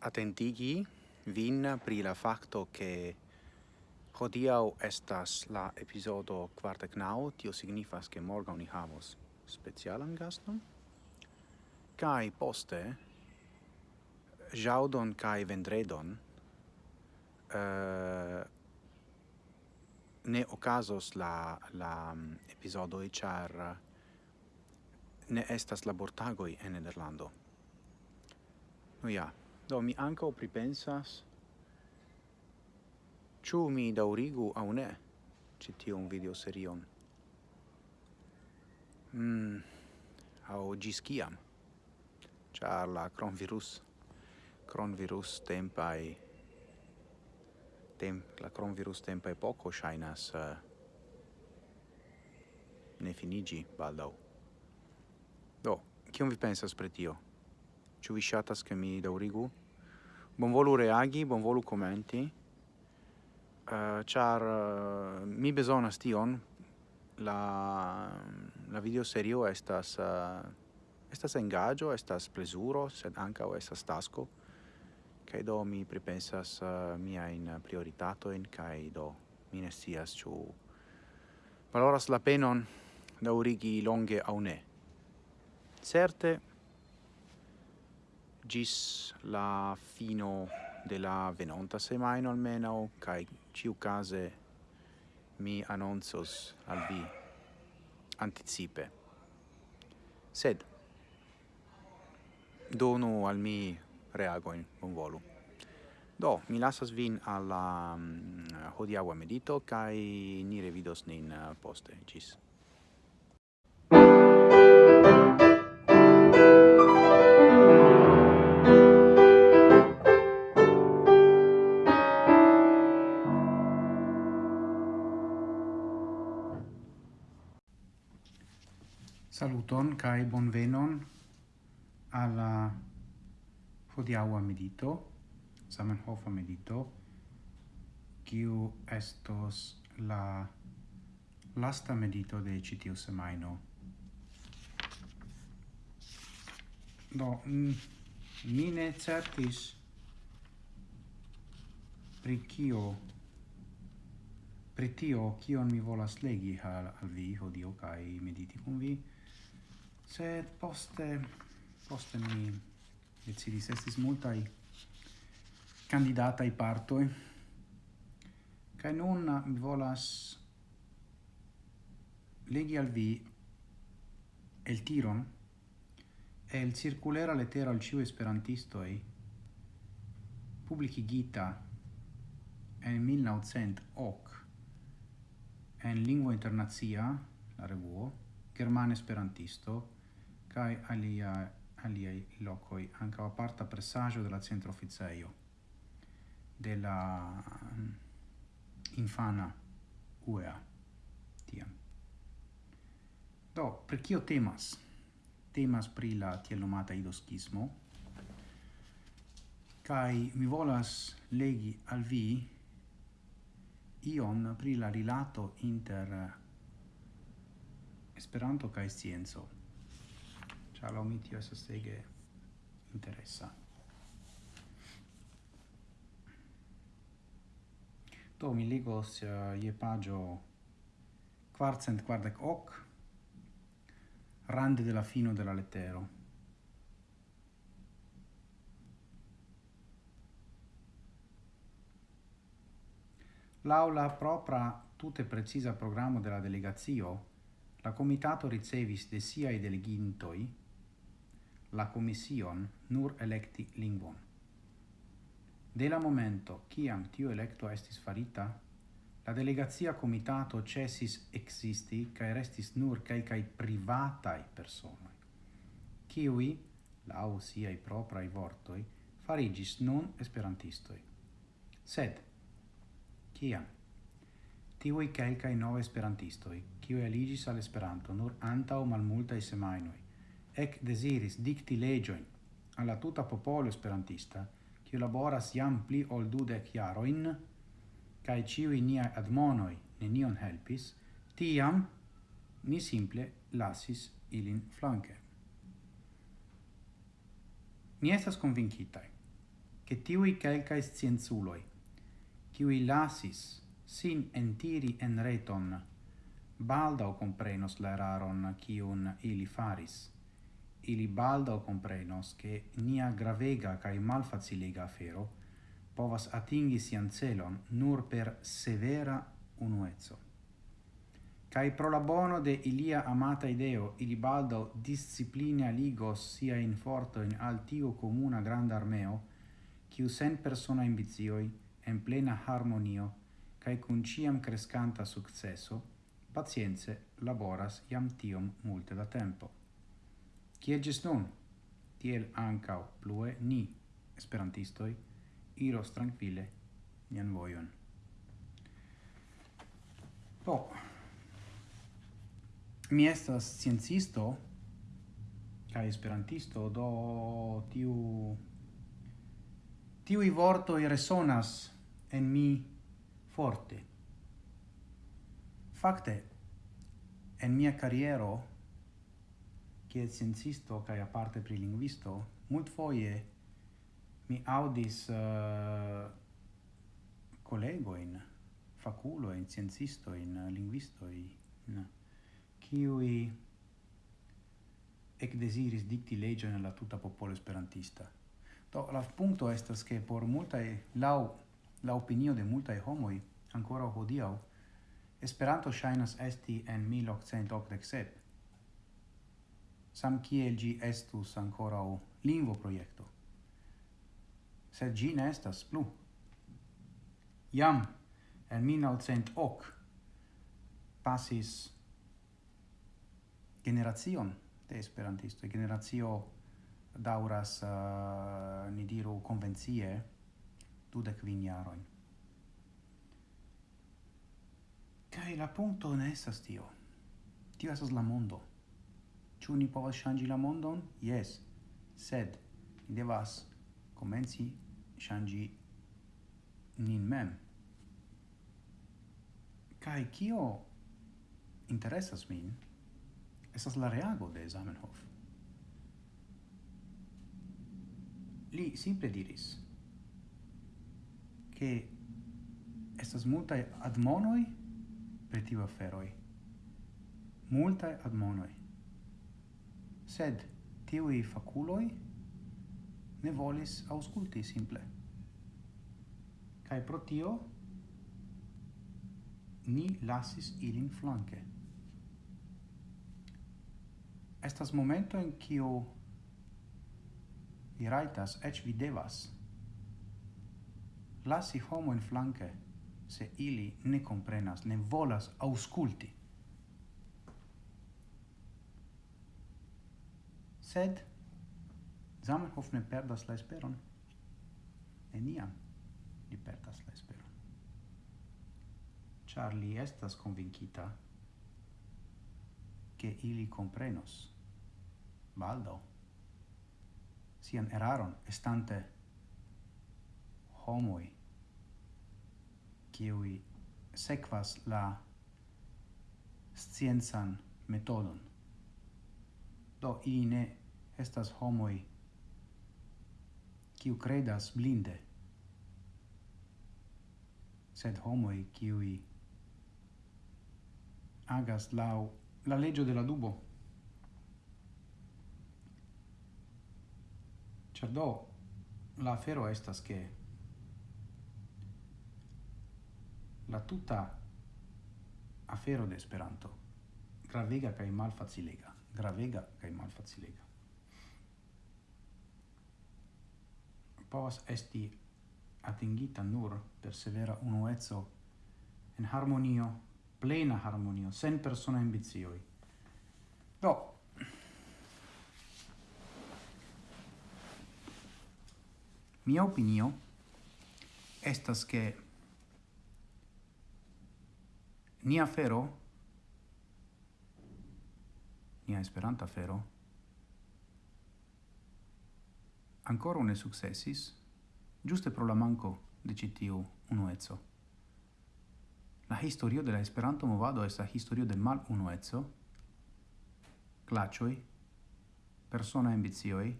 volas vin pri la facto che hodiau estas la episodo quartecnau, tio signifas che morgau ni havos specialan gaston, kai poste jaudon kai vendredon uh, ne ocasos la la mm, um, episodo char eh, ne estas labortagoi en Nederlando. No ja, Do mi anco pripensas ciu mi daurigu au ne citium video serion. Mm, au gis ciam char la cronvirus. Cronvirus tempai tem la cronvirus tempai poco shainas uh, ne finigi baldau. Do, cium vi pensas pri tio? Ĉu vi shatas che mi daurigu? bonvolu reagi, bonvolu commenti, uh, char uh, mi bezonas tion, la, la video serio estas, uh, estas engaggio, estas plesuro, sed anca estas tasco, Kai do mi pripensas uh, miain prioritatoin, cae do mi ne scias ciu valoras la penon daurigi longe au ne. Certe, gis la fino de la venonta semaino almeno kai ciu case mi annonzos al vi anticipe. Sed donu al mi reagoin bon volu. Do mi lasas vin alla mm, um, hodiaua medito kai ni revidos nin uh, poste gis. saluton kai bonvenon alla hodiaŭa medito, Zamenhofa medito, kiu estos la lasta medito de ĉi tiu semajno. Do mi ne certis pri kio pri tio kion mi volas legi al, al vi hodiaŭ kaj mediti kun vi sed poste poste mi decidis estis multai candidatai partoi cae nun ah, mi volas legi al vi el tiron e il circulera lettera al ciu esperantistoi publicigita en 1900 hoc en lingua internazia la revuo german esperantisto kai alia, aliai locoi, anca aparta pressaggio della centro officeio, della mm, infana UEA, tiam. Do, per cio temas? Temas pri la tiel nomata idoschismo, kai mi volas legi al vi ion pri la rilato inter eh, Esperanto kai scienzo al mi tio estas ege interesa. Do mi ligos eh, uh, je pagio quartcent quardec hoc rande della fino della lettero. L'aula propra tutte precisa programma della delegazio, la comitato ricevis de siai delegintoi la commission nur electi lingvon. De la momento ciam tiu electo estis farita, la delegazia comitato cesis existi cae restis nur cae cae privatai personoi, ciui, lau siai proprai vortoi, farigis non esperantistoi. Sed, ciam, tiui calcae nove esperantistoi, ciui eligis al Esperanto nur antau malmultai malmultae semainoi, ec desiris dicti legioin alla tuta popolo esperantista, qui laboras iam pli ol dudec iaroin, cae ciui niai admonoi nenion helpis, tiam ni simple lasis ilin flanque. Ni estas convincitai, che tiui calcae scienzuloi, kiui lasis sin entiri en reton, baldau comprenos la eraron kiun ili faris, ili baldaŭ comprenos che nia gravega cae malfacilega afero povas atingi sian celon nur per severa unuezzo. Cae pro la bono de ilia amata ideo, ili baldaŭ discipline aligos siajn forto in altio comuna granda armeo, quiu sen persona ambizioi, en plena harmonio, cae cun ciam crescanta successo, pazienze laboras iam tiom multe da tempo. Kiel gis nun, tiel ancau plue ni, esperantistoi, iros tranquille nian vojon. Po, mi estas sciencisto kaj esperantisto, do tiu tiui vortoi resonas en mi forte. Fakte, en mia carriero kiel sciencisto kaj aparte pri lingvisto, multfoje mi aŭdis uh, eh, kolegojn, fakulojn, sciencistojn, lingvistojn, kiuj ekdeziris dikti leĝojn al la tuta popolo esperantista. Do la punkto estas ke por multaj laŭ la opinio de multaj homoj ankoraŭ hodiaŭ Esperanto ŝajnas esti en 1887 sam kiel gi estus ancorau lingvo proiecto. Sed gi ne estas plu. Jam, en 1900 ok pasis generacion de esperantisto, Generacio dauras, uh, ni diru, convenzie, dudec kvin jaroin. Kaj la punto ne estas tio. Tio estas la mondo. Ĉu ni povas ŝanĝi la mondon? Jes, sed ni devas komenci ŝanĝi nin mem. Kaj kio interesas min estas la reago de Zamenhof. Li simple diris ke estas multaj admonoj pri tiu aferoj. Multaj admonoj sed tiui faculoi ne volis ausculti simple. Cae pro tio ni lasis ilin flanque. Estas momento in cio vi raitas, ec vi devas, lasi homo in flanque, se ili ne comprenas, ne volas ausculti. sed Zamenhof ne perdas la esperon. Neniam li perdas la esperon. Char li estas convincita che ili comprenos baldo sian eraron estante homoi qui sequas la sciensan metodon do ili ne estas homoi kiu credas blinde sed homoi kiui agas lau la legge della dubo Cerdo la afero estas che la tuta afero de Esperanto gravega kaj malfacilega, gravega kaj malfacilega. povas esti atingita nur per severa unuezzo en harmonio, plena harmonio, sen persona ambizioi. Do, mia opinio estas che nia fero, nia esperanta fero, ancora ne successis, giuste pro la manco de citiu unuezzo. La historio de la Esperanto movado estas historio de mal unuezzo, clacioi, persona ambizioi,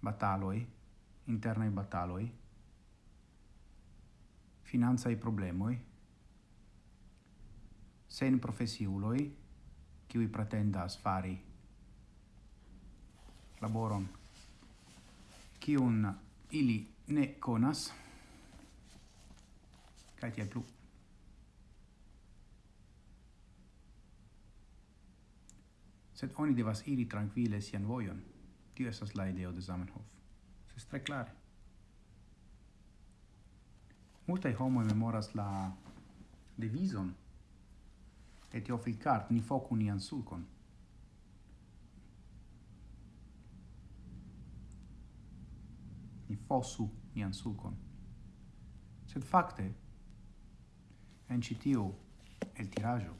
bataloi, internai bataloi, finanza i problemoi, sen profesiuloi, qui pretendas fari laboron kiun ili ne konas. Kaj tiel plu. Sed oni devas iri trankvile sian vojon. Tio estas la ideo de Zamenhof. Estas tre klare. Multaj homoj memoras la devizon. Et fil cart ni focu nian sulcon ni fosu nian sulcon. Sed facte, en citiu el tirajo,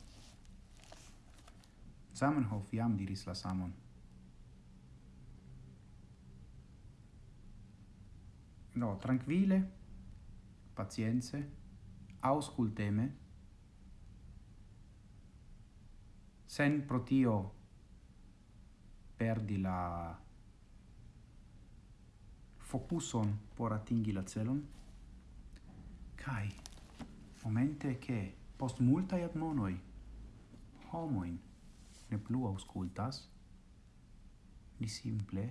Zamenhof jam diris la samon. No, tranquille, pazienze, ausculteme, sen protio perdi la focuson por atingi la celon, kai momente che post multae admonoi homoin ne plu auscultas, ni simple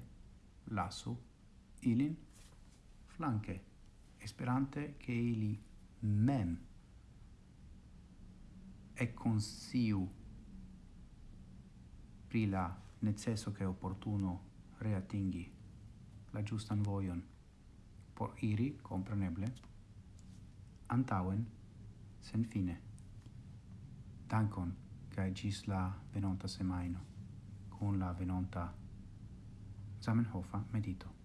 lasu ilin flanque, esperante che ili mem e consiu pri la necesso che opportuno reatingi la giustan voion por iri, compreneble, antauen, sen fine. Dankon, kai gis la venonta semaino, con la venonta Zamenhofa medito.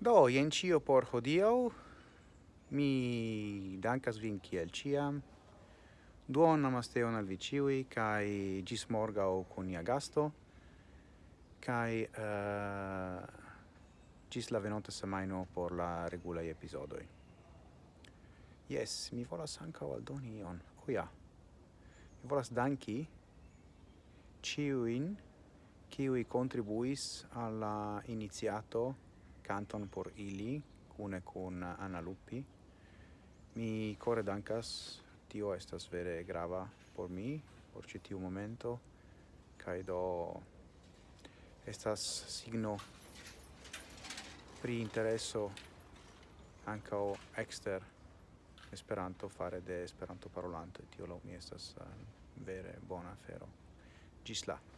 Do, jen cio por hodiau. Mi dankas vin kiel ciam. Duon namasteon al vi ciui, kai gis morgau con nia gasto, Kai uh, eh, gis la venonta semaino por la regulai episodoi. Yes, mi volas ancao aldoni ion. Oh, ja. Mi volas danki ciuin, ciui contribuis alla iniziato canton por ili cune con Anna Luppi. Mi core dankas, tio estas vere grava por mi, por ci tiu momento, kaj do estas signo pri intereso ankaŭ exter Esperanto fare de Esperanto parolante, tio lo mi estas uh, vere bona afero. Gis la!